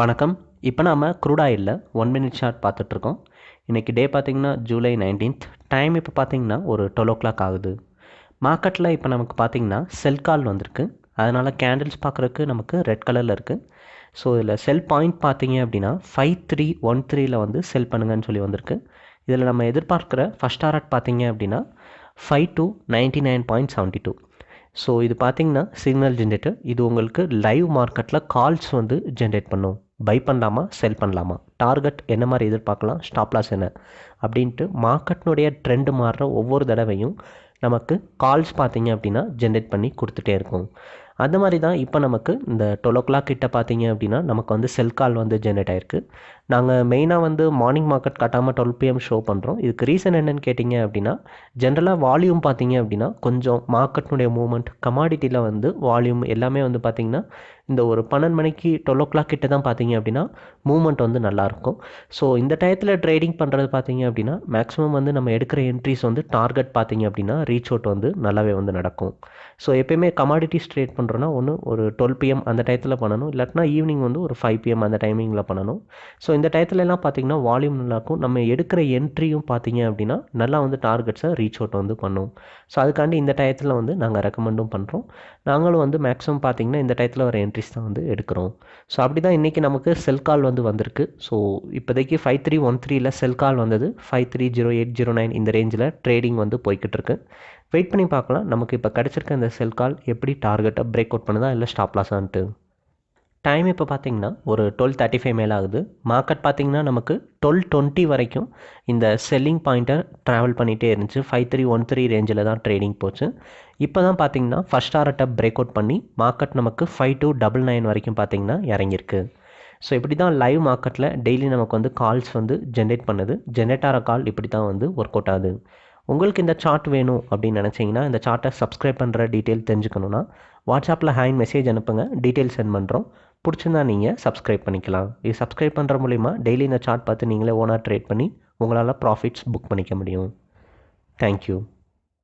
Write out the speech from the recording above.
வணக்கம். இப்போ நாம் க்ரூட் ஒன் மினிட் ஷார்ட் பார்த்துட்ருக்கோம். இன்றைக்கி டே பார்த்திங்கன்னா ஜூலை நைன்டீன்த் டைம் இப்போ பார்த்திங்கன்னா ஒரு டுவெல் ஓ கிளாக் ஆகுது. மார்க்கெட்டில் இப்போ நமக்கு பார்த்திங்கன்னா செல் கால் வந்திருக்கு. அதனால் கேண்டில்ஸ் பார்க்குறக்கு நமக்கு ரெட் கலரில் இருக்குது ஸோ இதில் செல் பாயிண்ட் பார்த்தீங்க அப்படின்னா ஃபைவ் த்ரீ ஒன் த்ரீயில் வந்து செல் பண்ணுங்கன்னு சொல்லி வந்திருக்கு. இதில் நம்ம எதிர்பார்க்குற ஃபஸ்ட் டாரட் பார்த்தீங்க அப்படின்னா five two ninety nine point seventy two so இது பார்த்தீங்கன்னா சிக்னல் ஜென்ரேட்டர் இது உங்களுக்கு லைவ் மார்க்கெட்டில் கால்ஸ் வந்து ஜென்ரேட் பண்ணும். பை பண்ணலாமா செல் பண்ணலாமா? டார்கெட் என்ன மாதிரி எதிர்பார்க்கலாம் ஸ்டாப்லாஸ் என்ன? அப்படின்ட்டு மார்க்கெட்னுடைய ட்ரெண்டு மாறுற ஒவ்வொரு தடவையும் நமக்கு கால்ஸ் பார்த்தீங்க அப்படின்னா ஜென்ரேட் பண்ணி கொடுத்துட்டே இருக்கும். அந்த மாதிரி தான் இப்போ நமக்கு இந்த டுவெல் ஓ கிளாக் கிட்ட பார்த்தீங்க அப்படின்னா நமக்கு வந்து செல் கால் வந்து ஜென்ரேட் ஆயிருக்கு. நாங்கள் மெயினாக வந்து மார்னிங் மார்க்கெட் கட்டாமல் டுவெல் பிஎம் ஷோ பண்ணுறோம் இதுக்கு ரீசன் என்னன்னு கேட்டிங்க அப்படின்னா ஜென்ரலாக வால்யூம் பார்த்தீங்க அப்படின்னா கொஞ்சம் மார்க்கெட்னுடைய மூவ்மெண்ட் கமாடிட்டியில் வந்து வால்யூம் எல்லாமே வந்து பார்த்திங்கன்னா இந்த ஒரு பன்னெண்டு மணிக்கு டுவெல் ஓ கிளாக் கிட்ட தான் பார்த்தீங்க அப்படின்னா மூவ்மெண்ட் வந்து நல்லாயிருக்கும் ஸோ இந்த டயத்தில் ட்ரேடிங் பண்ணுறது பார்த்தீங்க அப்படின்னா மேக்ஸிமம் வந்து நம்ம எடுக்கிற என்ட்ரிஸ் வந்து டார்கெட் பார்த்தீங்க அப்படின்னா ரீச் அவுட் வந்து நல்லாவே வந்து நடக்கும். ஸோ எப்பயுமே கமாடிட்டிஸ் ட்ரேட் பண்ணுறோன்னா ஒன்று ஒரு டுவெல் பிஎம் அந்த டயத்தில் பண்ணணும். இல்லாட்டினா ஈவினிங் வந்து ஒரு ஃபைவ் பிஎம் அந்த டைமிங்கில் பண்ணணும். ஸோ இந்த டயத்துலலாம் பார்த்தீங்கன்னா வால்யூம் நல்லாயிருக்கும் நம்ம எடுக்கிற என்ட்ரியும் பார்த்தீங்க அப்படின்னா நல்லா வந்து டார்கெட்ஸை ரீச் அவுட் வந்து பண்ணும். ஸோ அதுக்காண்டி இந்த டயத்தில் வந்து நாங்கள் ரெக்கமெண்டும் பண்ணுறோம் நாங்களும் வந்து மேக்ஸிமம் பார்த்தீங்கன்னா இந்த டயத்தில் வர என்ட்ரிஸ் தான் வந்து எடுக்கிறோம். ஸோ அப்படி தான் இன்றைக்கி நமக்கு செல் கால் வந்து வந்திருக்கு. ஸோ இப்போதைக்கு ஃபைவ் த்ரீ ஒன் த்ரீயில் செல் கால் வந்தது. Five three zero eight zero nine இந்த ரேஞ்சில் ட்ரேடிங் வந்து போய்கிட்டு இருக்கு வெயிட் பண்ணி பார்க்கலாம். நமக்கு இப்போ கிடச்சிருக்க இந்த செல் கால் எப்படி டார்கெட்டை பிரேக் அவுட் பண்ணுதா இல்லை ஸ்டாப் லாஸான்ட்டு டைம் இப்போ பார்த்தீங்கன்னா ஒரு டுவெல் தேர்ட்டி ஃபைவ் மேலே ஆகுது. மார்க்கெட் பார்த்திங்கன்னா நமக்கு டுவெல் டுவெண்ட்டி வரைக்கும் இந்த செல்லிங் பாயிண்ட்டை ட்ராவல் பண்ணிகிட்டே இருந்துச்சு. ஃபைவ் த்ரீ ஒன் த்ரீ ரேஞ்சில் தான் ட்ரேடிங் போச்சு. இப்போ தான் பார்த்தீங்கன்னா ஃபஸ்ட் ஆர்ட்டை பிரேக் அவுட் பண்ணி மார்க்கெட் நமக்கு ஃபைவ் டூ டபுள் நைன் வரைக்கும் பார்த்தீங்கன்னா இறங்கியிருக்கு. ஸோ இப்படி தான் லைவ் மார்க்கெட்டில் டெய்லி நமக்கு வந்து கால்ஸ் வந்து ஜென்ரேட் பண்ணுது. ஜென்ரேட் ஆகிற கால் இப்படி தான் வந்து ஒர்க் அவுட் ஆகுது. உங்களுக்கு இந்த சார்ட் வேணும் அப்படின்னு நினச்சிங்கன்னா இந்த சார்ட்டை சப்ஸ்கிரைப் பண்ணுற டீட்டெயில் தெரிஞ்சுக்கணுன்னா வாட்ஸ்அப்பில் ஹேண்ட் மெசேஜ் அனுப்புங்க. டீட்டெயில் சென்ட் பண்ணுறோம் பிடிச்சிருந்தா நீங்கள் சப்ஸ்கிரைப் பண்ணிக்கலாம். இது சப்ஸ்கிரைப் பண்ணுற மூலிமா டெய்லி இந்த சார்ட் பார்த்து நீங்களே ஓனாக ட்ரேட் பண்ணி உங்களால் ப்ராஃபிட்ஸ் புக் பண்ணிக்க முடியும். தேங்க்யூ